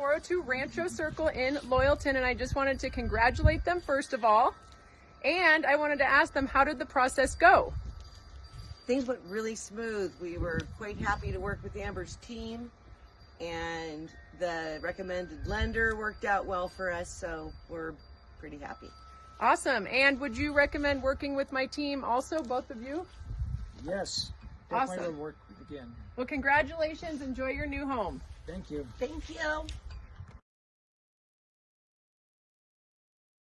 402 Rancho Circle in Loyalton, and I just wanted to congratulate them first of all. And I wanted to ask them, how did the process go? Things went really smooth. We were quite happy to work with Amber's team, and the recommended lender worked out well for us, so we're pretty happy. Awesome. And would you recommend working with my team also, both of you? Yes, definitely Awesome. work again. Well, congratulations. Enjoy your new home. Thank you. Thank you.